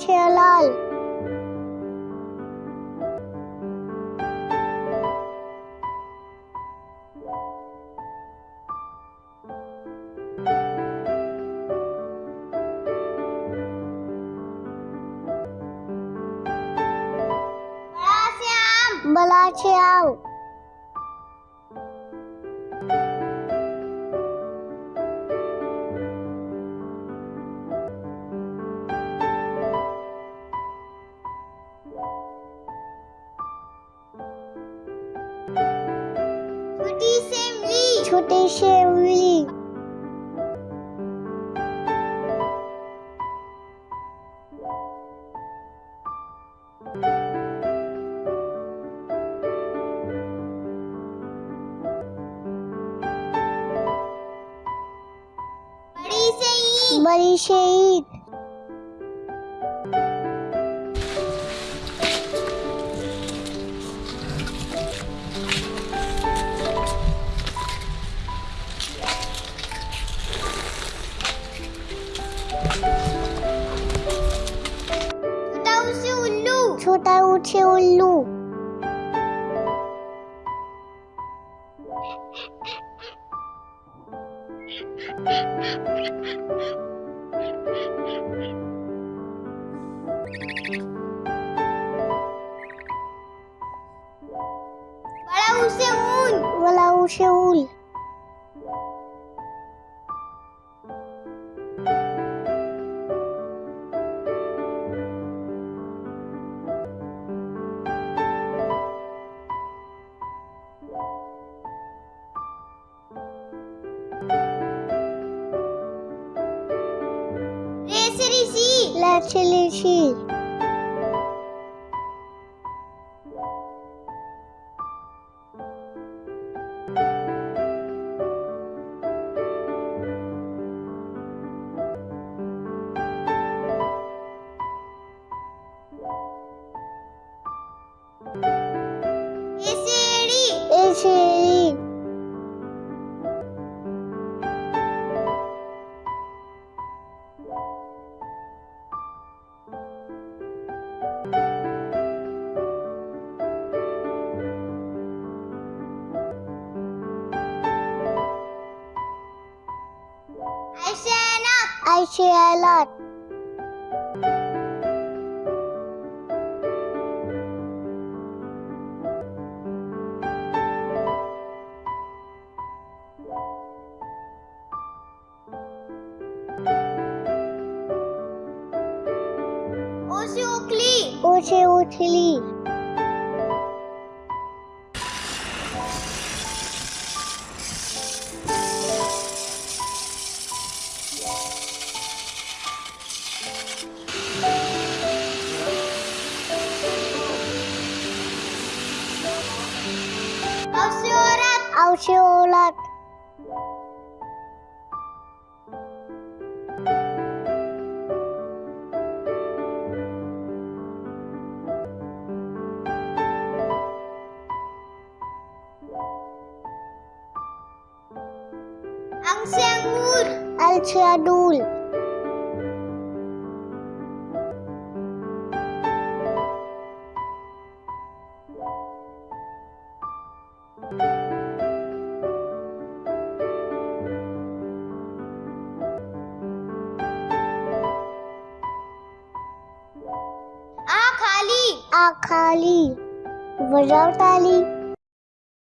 Chellal. Balachiao. छोटी से इमली छोटी से उंगली बड़ी से ईंट बड़ी से ईट छोटा उसे उल्लू। छोटा ऊँचे उल्लू। बड़ा उसे ऊन। बड़ा ऊँचे उल children. I share a lot. ওসে উঠলি ওসে উঠলি Yeah. Ausurat. Ausurat. Angsiamur. Al-Shadul. खाली। आ खाली। बजाओ ताली।